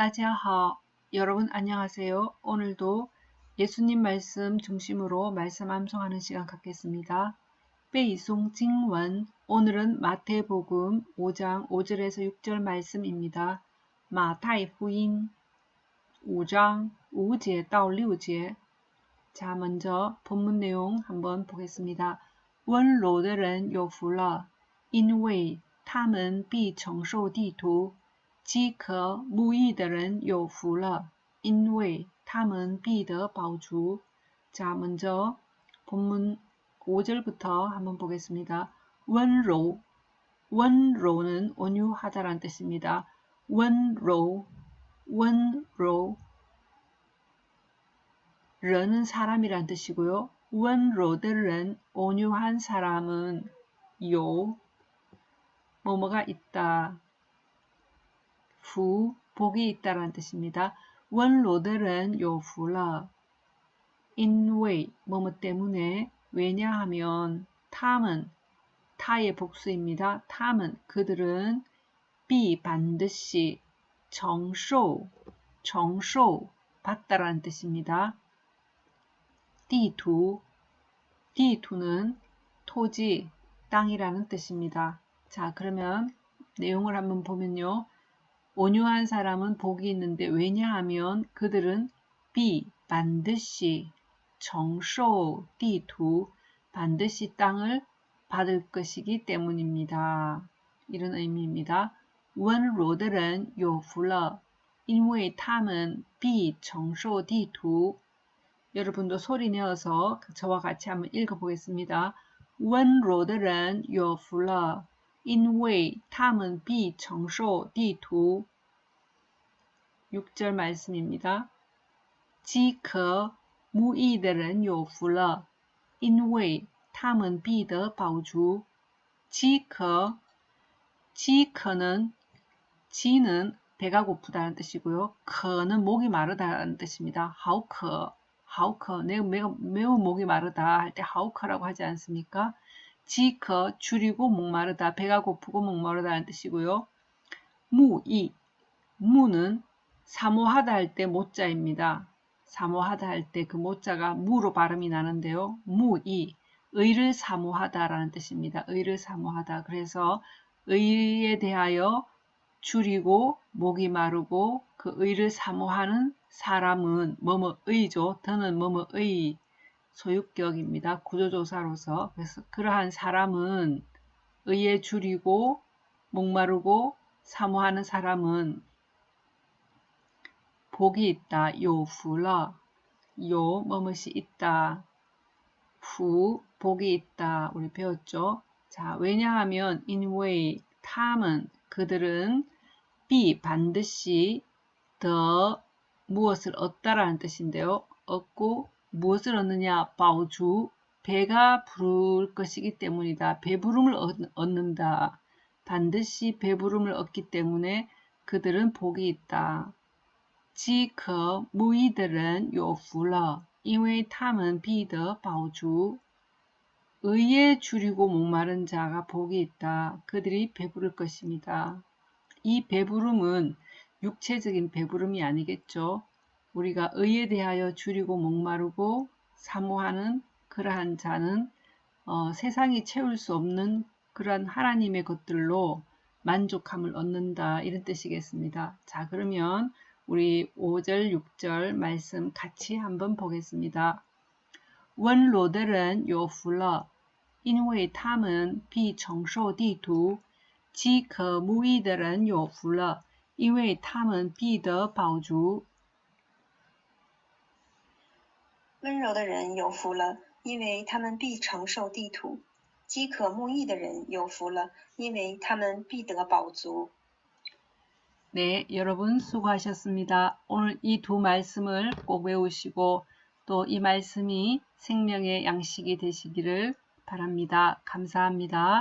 따지하하 여러분 안녕하세요. 오늘도 예수님 말씀 중심으로 말씀 암송하는 시간 갖겠습니다. 베이송 징원 오늘은 마태복음 5장 5절에서 6절 말씀입니다. 마타이 후인 5장 5제 到 6제 자 먼저 본문 내용 한번 보겠습니다. 温柔的人有福了，因为他们必承受地图。 饥渴慕义的人有福了，因为他们必得饱足。자먼저본문5절부터한번보겠습니다温柔温柔는온유하다란뜻입니다温柔温柔人은사람이란뜻이고요温柔的人온유한사람은有뭐뭐가있다 후, 복이 있다라는 뜻입니다. 원로들은 요福了. 인웨이, 뭐뭐 때문에, 왜냐하면, 탐은, 타의 복수입니다. 탐은, 그들은, 비, 반드시, 정쇼, 정쇼, 받다라는 뜻입니다. 띠두, 띠두는 토지, 땅이라는 뜻입니다. 자, 그러면 내용을 한번 보면요. 온유한 사람은 복이 있는데 왜냐하면 그들은 비 반드시 정쇼 띠두 반드시 땅을 받을 것이기 때문입니다. 이런 의미입니다. 원로들은 요플러 인为他们 비承受地图 여러분도 소리 내어서 저와 같이 한번 읽어보겠습니다. 원로들은 요플러 因为他们必承受地图 6절 말씀입니다. 饥渴무义的人有福了，因为他们必得饱足。饥渴，饥渴는 지는 배가 고프다는 뜻이고요. 커는 목이 마르다는 뜻입니다. 하우커, 하우커, 내가 매우, 매우 목이 마르다 할 때 하우커라고 하지 않습니까? 지커 줄이고 목마르다 배가 고프고 목마르다는 뜻이고요. 무이 무는 사모하다 할 때 모자입니다. 사모하다 할 때 그 모자가 무로 발음이 나는데요. 무이 의를 사모하다라는 뜻입니다. 의를 사모하다. 그래서 의에 대하여 줄이고 목이 마르고 그 의를 사모하는 사람은 뭐뭐 의죠. 더는 뭐뭐 의 소유격입니다. 구조조사로서. 그래서 그러한 사람은 의에 줄이고 목마르고 사모하는 사람은 복이 있다. 요후러 요 뭐뭇이 있다. 후 복이 있다. 우리 배웠죠? 자, 왜냐하면 인웨이 탐은 그들은 비 반드시 더 무엇을 얻다라는 뜻인데요. 얻고 무엇을 얻느냐? 바우주 배가 부를 것이기 때문이다. 배부름을 얻는다. 반드시 배부름을 얻기 때문에 그들은 복이 있다. 饥渴 무이들은 요후러 因为他们必得饱足 의에 줄이고 목마른 자가 복이 있다. 그들이 배부를 것입니다. 이 배부름은 육체적인 배부름이 아니겠죠. 우리가 의에 대하여 줄이고 목마르고 사모하는 그러한 자는 어, 세상이 채울 수 없는 그러한 하나님의 것들로 만족함을 얻는다 이런 뜻이겠습니다. 자 그러면 우리 5절 6절 말씀 같이 한번 보겠습니다. 원로들은 요후러 因为他们必承受地图饥渴慕义的人有福了因为他们必得饱足 温柔的人有福了，因为他们必承受地土；饥渴慕义的人有福了，因为他们必得饱足。 네, 여러분 수고하셨습니다. 오늘 이 두 말씀을 꼭 외우시고 또 이 말씀이 생명의 양식이 되시기를 바랍니다. 감사합니다.